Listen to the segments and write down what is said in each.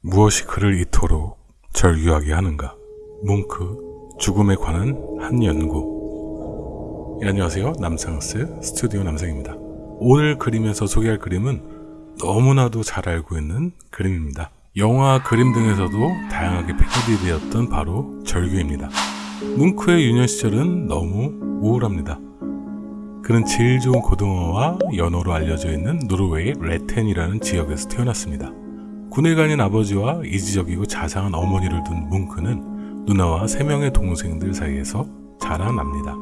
무엇이 그를 이토록 절규하게 하는가? 뭉크 죽음에 관한 한 연구. 예, 안녕하세요. 남상스 스튜디오 남상입니다. 오늘 그림에서 소개할 그림은 너무나도 잘 알고 있는 그림입니다. 영화, 그림 등에서도 다양하게 패러디되었던 바로 절규입니다. 뭉크의 유년 시절은 너무 우울합니다. 그는 제일 좋은 고등어와 연어로 알려져 있는 노르웨이 레텐이라는 지역에서 태어났습니다. 군에 가는 아버지와 이지적이고 자상한 어머니를 둔 뭉크는 누나와 세 명의 동생들 사이에서 자라납니다.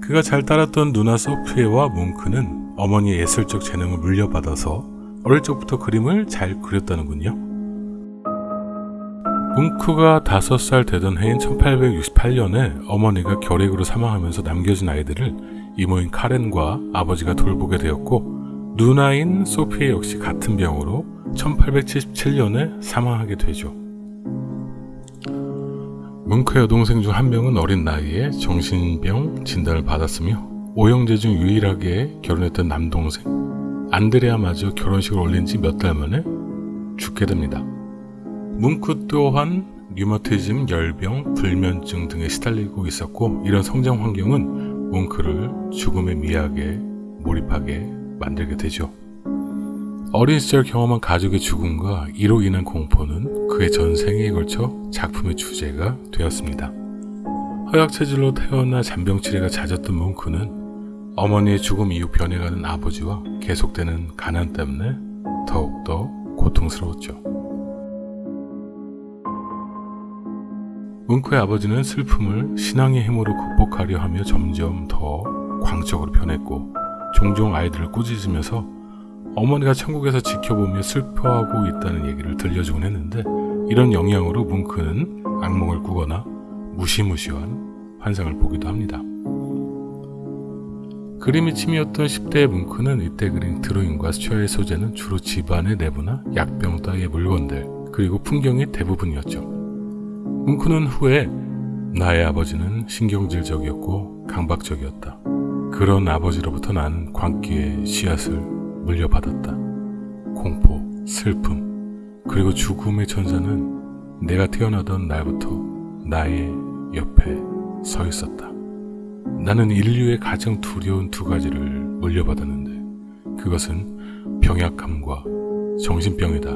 그가 잘 따랐던 누나 소피에와 뭉크는 어머니의 예술적 재능을 물려받아서 어릴 적부터 그림을 잘 그렸다는군요. 뭉크가 다섯 살 되던 해인 1868년에 어머니가 결핵으로 사망하면서 남겨진 아이들을 이모인 카렌과 아버지가 돌보게 되었고 누나인 소피 역시 같은 병으로 1877년에 사망하게 되죠. 뭉크 여동생 중 한 명은 어린 나이에 정신병 진단을 받았으며 오형제 중 유일하게 결혼했던 남동생 안드레아마저 결혼식을 올린 지 몇 달 만에 죽게 됩니다. 뭉크 또한 류마티즘, 열병, 불면증 등에 시달리고 있었고 이런 성장 환경은 뭉크를 죽음의 미학에 몰입하게 만들게 되죠. 어린 시절 경험한 가족의 죽음과 이로 인한 공포는 그의 전생에 걸쳐 작품의 주제가 되었습니다. 허약체질로 태어나 잔병치레가 잦았던 뭉크는 어머니의 죽음 이후 변해가는 아버지와 계속되는 가난 때문에 더욱더 고통스러웠죠. 뭉크의 아버지는 슬픔을 신앙의 힘으로 극복하려 하며 점점 더 광적으로 변했고 종종 아이들을 꾸짖으면서 어머니가 천국에서 지켜보며 슬퍼하고 있다는 얘기를 들려주곤 했는데 이런 영향으로 뭉크는 악몽을 꾸거나 무시무시한 환상을 보기도 합니다. 그림이 취미였던 10대의 뭉크는 이때 그린 드로잉과 수채화의 소재는 주로 집안의 내부나 약병 따위의 물건들 그리고 풍경이 대부분이었죠. 뭉크는 후에 나의 아버지는 신경질적이었고 강박적이었다. 그런 아버지로부터 나는 광기의 씨앗을 물려받았다. 공포, 슬픔, 그리고 죽음의 천사는 내가 태어나던 날부터 나의 옆에 서 있었다. 나는 인류의 가장 두려운 두 가지를 물려받았는데 그것은 병약함과 정신병이다.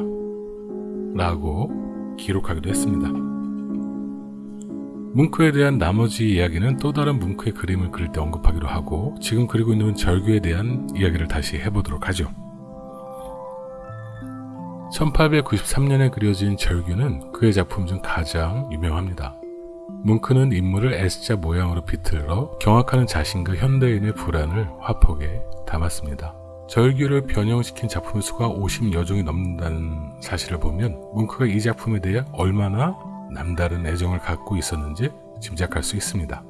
라고 기록하기도 했습니다. 뭉크에 대한 나머지 이야기는 또 다른 뭉크의 그림을 그릴 때 언급하기로 하고 지금 그리고 있는 절규에 대한 이야기를 다시 해보도록 하죠. 1893년에 그려진 절규는 그의 작품 중 가장 유명합니다. 뭉크는 인물을 S자 모양으로 비틀어 경악하는 자신과 현대인의 불안을 화폭에 담았습니다. 절규를 변형시킨 작품의 수가 50여 종이 넘는다는 사실을 보면 뭉크가 이 작품에 대해 얼마나 남다른 애정을 갖고 있었는지 짐작할 수 있습니다.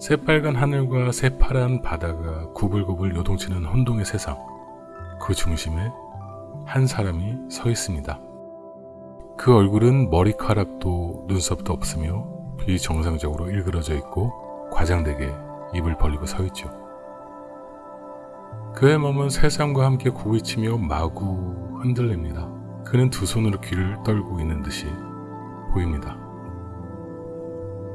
새빨간 하늘과 새파란 바다가 구불구불 요동치는 혼동의 세상. 그 중심에 한 사람이 서 있습니다. 그 얼굴은 머리카락도 눈썹도 없으며 비정상적으로 일그러져 있고 과장되게 입을 벌리고 서 있죠. 그의 몸은 세상과 함께 구비치며 마구 흔들립니다. 그는 두 손으로 귀를 떨고 있는 듯이 보입니다.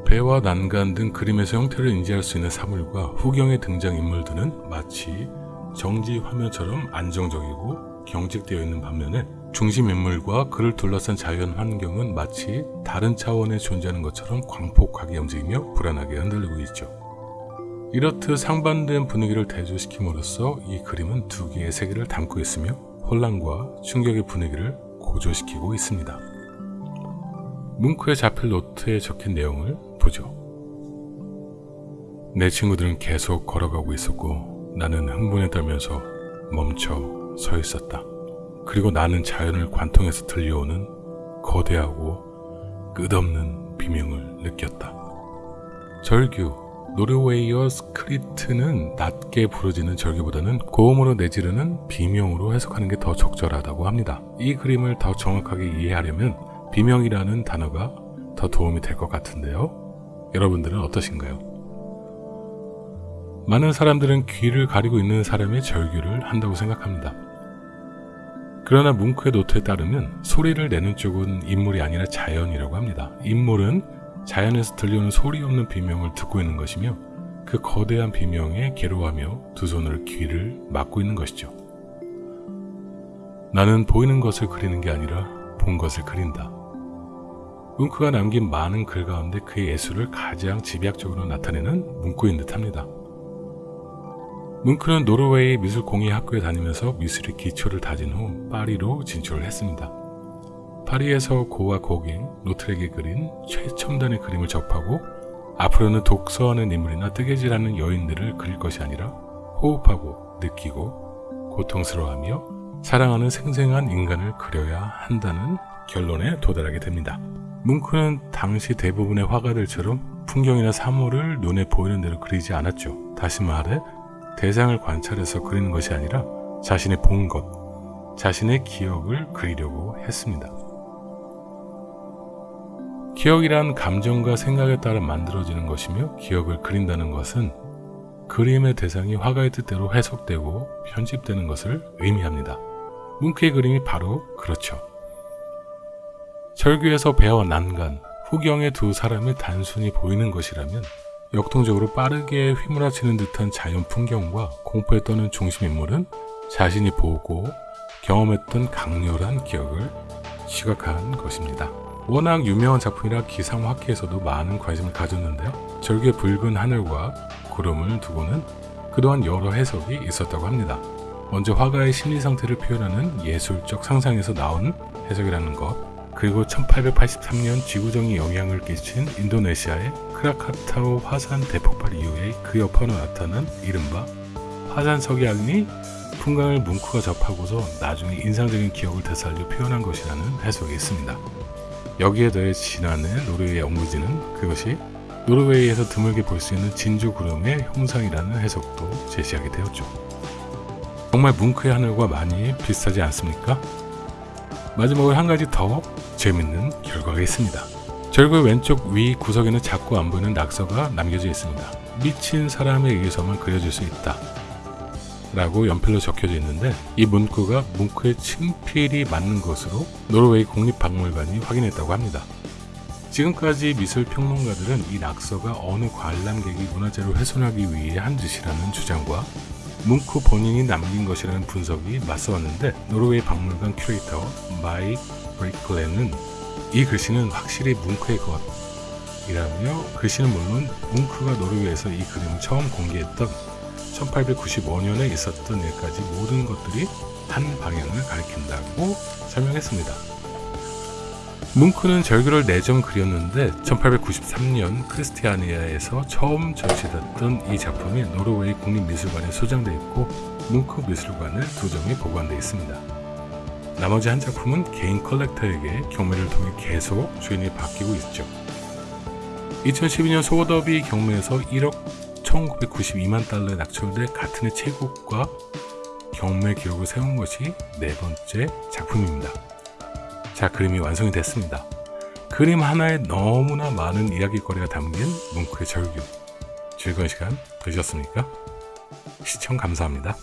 배와 난간 등 그림에서 형태를 인지할 수 있는 사물과 후경의 등장인물들은 마치 정지 화면처럼 안정적이고 경직되어 있는 반면에 중심 인물과 그를 둘러싼 자연 환경은 마치 다른 차원에 존재하는 것처럼 광폭하게 움직이며 불안하게 흔들리고 있죠. 이렇듯 상반된 분위기를 대조시킴으로써 이 그림은 두 개의 세계를 담고 있으며 혼란과 충격의 분위기를 고조시키고 있습니다. 뭉크의 자필 노트에 적힌 내용을 보죠. 내 친구들은 계속 걸어가고 있었고 나는 흥분에 떨면서 멈춰 서 있었다. 그리고 나는 자연을 관통해서 들려오는 거대하고 끝없는 비명을 느꼈다. 절규 노르웨이어 Skrik는 낮게 부르짖는 절규보다는 고음으로 내지르는 비명으로 해석하는 게 더 적절하다고 합니다. 이 그림을 더 정확하게 이해하려면 비명이라는 단어가 더 도움이 될 것 같은데요. 여러분들은 어떠신가요? 많은 사람들은 귀를 가리고 있는 사람이 절규를 한다고 생각합니다. 그러나 뭉크의 노트에 따르면 소리를 내는 쪽은 인물이 아니라 자연이라고 합니다. 인물은 자연에서 들려오는 소리 없는 비명을 듣고 있는 것이며 그 거대한 비명에 괴로워하며 두 손으로 귀를 막고 있는 것이죠. 나는 보이는 것을 그리는 게 아니라 본 것을 그린다. 뭉크가 남긴 많은 글 가운데 그의 예술을 가장 집약적으로 나타내는 문구인 듯합니다. 뭉크는 노르웨이 미술공예 학교에 다니면서 미술의 기초를 다진 후 파리로 진출을 했습니다. 파리에서 고와 고갱, 노트렉이 그린 최첨단의 그림을 접하고 앞으로는 독서하는 인물이나 뜨개질하는 여인들을 그릴 것이 아니라 호흡하고 느끼고 고통스러워하며 사랑하는 생생한 인간을 그려야 한다는 결론에 도달하게 됩니다. 뭉크는 당시 대부분의 화가들처럼 풍경이나 사물을 눈에 보이는 대로 그리지 않았죠. 다시 말해 대상을 관찰해서 그리는 것이 아니라 자신의 본 것, 자신의 기억을 그리려고 했습니다. 기억이란 감정과 생각에 따라 만들어지는 것이며 기억을 그린다는 것은 그림의 대상이 화가의 뜻대로 해석되고 편집되는 것을 의미합니다. 뭉크의 그림이 바로 그렇죠. 절규에서 배와 난간, 후경의 두 사람이 단순히 보이는 것이라면 역동적으로 빠르게 휘몰아치는 듯한 자연 풍경과 공포에 떠는 중심 인물은 자신이 보고 경험했던 강렬한 기억을 시각한 것입니다. 워낙 유명한 작품이라 기상학회에서도 많은 관심을 가졌는데요. 절규의 붉은 하늘과 구름을 두고는 그동안 여러 해석이 있었다고 합니다. 먼저 화가의 심리 상태를 표현하는 예술적 상상에서 나온 해석이라는 것, 그리고 1883년 지구정이 영향을 끼친 인도네시아의 크라카타오 화산 대폭발 이후에 그 여파로 나타난 이른바 화산 석양이 풍광을 뭉크가 접하고서 나중에 인상적인 기억을 되살려 표현한 것이라는 해석이 있습니다. 여기에 더해 지난해 노르웨이 연구진은 그것이 노르웨이에서 드물게 볼 수 있는 진주 구름의 형상이라는 해석도 제시하게 되었죠. 정말 뭉크의 하늘과 많이 비슷하지 않습니까? 마지막으로 한 가지 더 재밌는 결과가 있습니다. 절구의 왼쪽 위 구석에는 작고 안 보이는 낙서가 남겨져 있습니다. 미친 사람에 의해서만 그려질 수 있다. 라고 연필로 적혀져 있는데 이 문구가 뭉크의 친필이 맞는 것으로 노르웨이 국립박물관이 확인했다고 합니다. 지금까지 미술 평론가들은 이 낙서가 어느 관람객이 문화재를 훼손하기 위해 한 짓이라는 주장과 뭉크 본인이 남긴 것이라는 분석이 맞서왔는데 노르웨이 박물관 큐레이터 마이크 브레이클렌은 이 글씨는 확실히 뭉크의 것이라며 글씨는 물론 뭉크가 노르웨이에서 이 그림을 처음 공개했던 1895년에 있었던 일까지 모든 것들이 한 방향을 가리킨다고 설명했습니다. 뭉크는 절규를 4점 그렸는데 1893년 크리스티아니아에서 처음 전시됐던 이 작품이 노르웨이 국립미술관에 소장되어 있고 뭉크 미술관을 두 점이 보관되어 있습니다. 나머지 한 작품은 개인 컬렉터에게 경매를 통해 계속 주인이 바뀌고 있죠. 2012년 소더비 경매에서 1억 1992만 달러에 낙찰돼 같은 해 최고가 경매 기록을 세운 것이 네 번째 작품입니다. 자, 그림이 완성이 됐습니다. 그림 하나에 너무나 많은 이야기거리가 담긴 뭉크의 절규. 즐거운 시간 되셨습니까? 시청 감사합니다.